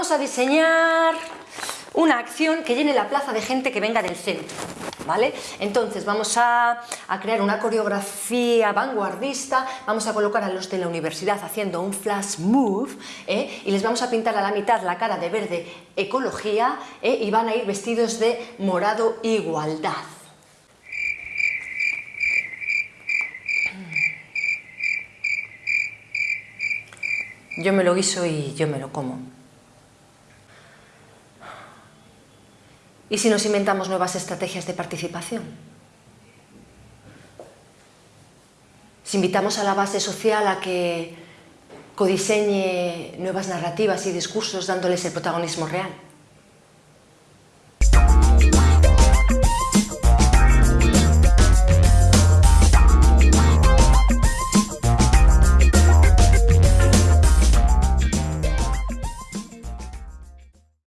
vamos a diseñar una acción que llene la plaza de gente que venga del centro, ¿vale? Entonces vamos a, crear una coreografía vanguardista, vamos a colocar a los de la universidad haciendo un flash move ¿eh? y les vamos a pintar a la mitad la cara de verde ecología ¿eh? y van a ir vestidos de morado igualdad. Yo me lo guiso y yo me lo como. ¿Y si nos inventamos nuevas estrategias de participación? Si invitamos a la base social a que codiseñe nuevas narrativas y discursos dándoles el protagonismo real.